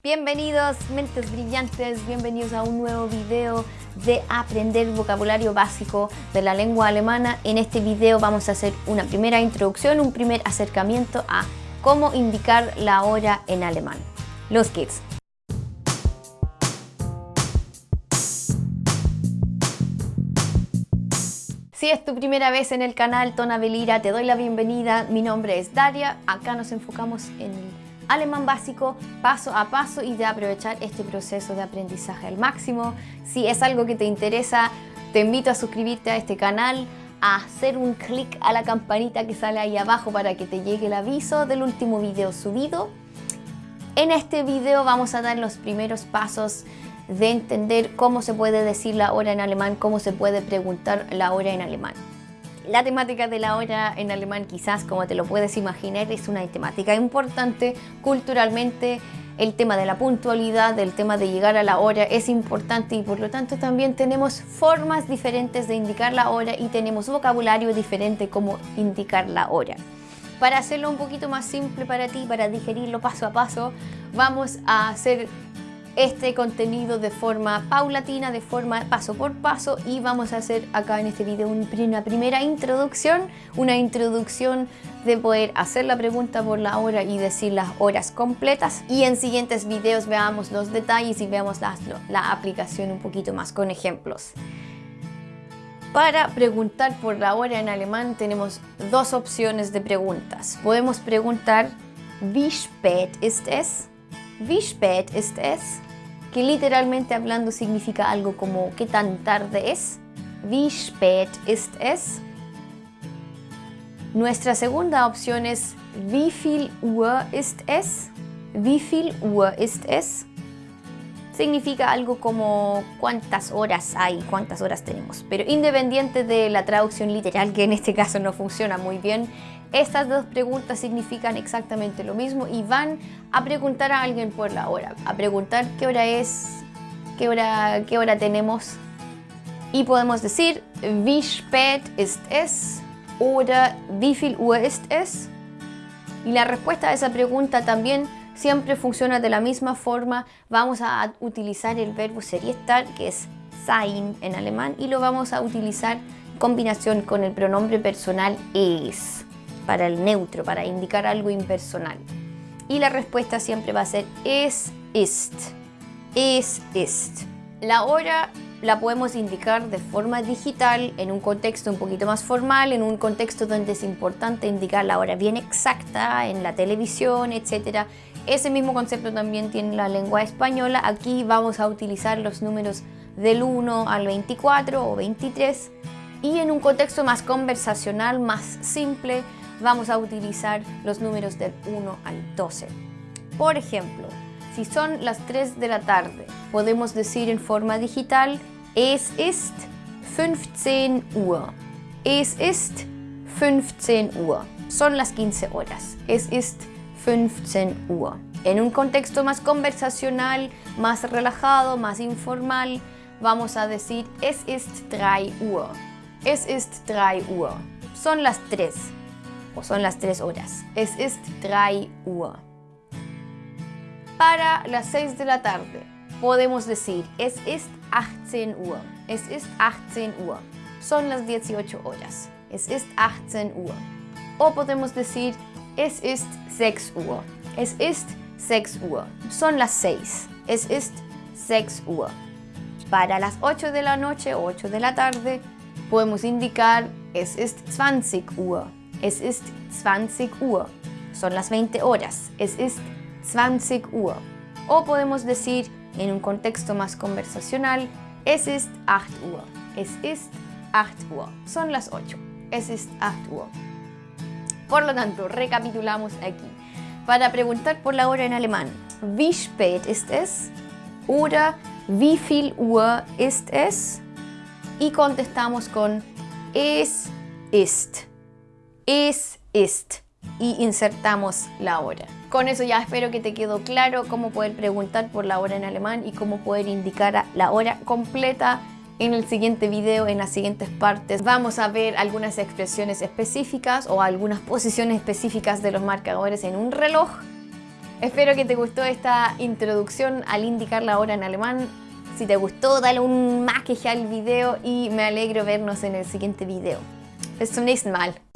Bienvenidos mentes brillantes, bienvenidos a un nuevo video de aprender vocabulario básico de la lengua alemana. En este video vamos a hacer una primera introducción, un primer acercamiento a cómo indicar la hora en alemán. Los kids. Si es tu primera vez en el canal Tona Belira, te doy la bienvenida. Mi nombre es Daria. Acá nos enfocamos en alemán básico paso a paso y de aprovechar este proceso de aprendizaje al máximo. Si es algo que te interesa, te invito a suscribirte a este canal, a hacer un clic a la campanita que sale ahí abajo para que te llegue el aviso del último video subido. En este video vamos a dar los primeros pasos de entender cómo se puede decir la hora en alemán, cómo se puede preguntar la hora en alemán. La temática de la hora en alemán quizás, como te lo puedes imaginar, es una temática importante culturalmente. El tema de la puntualidad, el tema de llegar a la hora es importante y por lo tanto también tenemos formas diferentes de indicar la hora y tenemos vocabulario diferente como indicar la hora. Para hacerlo un poquito más simple para ti, para digerirlo paso a paso, vamos a hacer este contenido de forma paulatina, de forma paso por paso y vamos a hacer acá en este video una primera introducción, una introducción de poder hacer la pregunta por la hora y decir las horas completas y en siguientes videos veamos los detalles y veamos la, la aplicación un poquito más con ejemplos. Para preguntar por la hora en alemán tenemos dos opciones de preguntas. Podemos preguntar Wie spät ist es? Wie spät ist es? Que literalmente hablando significa algo como ¿qué tan tarde es? Wie spät ist es? Nuestra segunda opción es Wie viel Uhr ist es? Wie viel Uhr ist es? Significa algo como cuántas horas hay, cuántas horas tenemos. Pero independiente de la traducción literal, que en este caso no funciona muy bien, estas dos preguntas significan exactamente lo mismo y van a preguntar a alguien por la hora, a preguntar qué hora es, qué hora, qué hora tenemos. Y podemos decir wie spät ist es oder wie viel Uhr ist es y la respuesta a esa pregunta también siempre funciona de la misma forma. Vamos a utilizar el verbo ser y estar, que es sein en alemán, y lo vamos a utilizar en combinación con el pronombre personal es para el neutro, para indicar algo impersonal. Y la respuesta siempre va a ser es, ist, es, ist. La hora la podemos indicar de forma digital, en un contexto un poquito más formal, en un contexto donde es importante indicar la hora bien exacta, en la televisión, etc. Ese mismo concepto también tiene la lengua española. Aquí vamos a utilizar los números del 1 al 24 o 23 y en un contexto más conversacional, más simple, vamos a utilizar los números del 1 al 12. Por ejemplo, si son las 3 de la tarde, podemos decir en forma digital Es ist 15 Uhr. Es ist 15 Uhr. Son las 15 horas. Es ist 15 Uhr. En un contexto más conversacional, más relajado, más informal, vamos a decir Es ist 3 Uhr. Es ist 3 Uhr. Son las 3 son las 3 horas. Es ist 3 Uhr. Para las 6 de la tarde podemos decir es ist 18 Uhr. Es ist 18 Uhr. Son las 18 horas. Es ist 18 Uhr. O podemos decir es ist 6 Uhr. Es ist 6 Uhr. Son las 6. Es ist 6 Uhr. Para las 8 de la noche o 8 de la tarde podemos indicar es ist 20 Uhr. Es ist 20 Uhr. Son las 20 horas. Es ist 20 Uhr. O podemos decir, en un contexto más conversacional, es ist 8 Uhr. Es ist 8 Uhr. Son las 8. Es ist 8 Uhr. Por lo tanto, recapitulamos aquí. Para preguntar por la hora en alemán, wie spät ist es? Oder wie viel Uhr ist es? Y contestamos con es ist es, ist y insertamos la hora. Con eso ya espero que te quedó claro cómo poder preguntar por la hora en alemán y cómo poder indicar la hora completa en el siguiente video, en las siguientes partes, vamos a ver algunas expresiones específicas o algunas posiciones específicas de los marcadores en un reloj Espero que te gustó esta introducción al indicar la hora en alemán. Si te gustó, dale un que al video y me alegro vernos en el siguiente video. Bis zum nächsten Mal.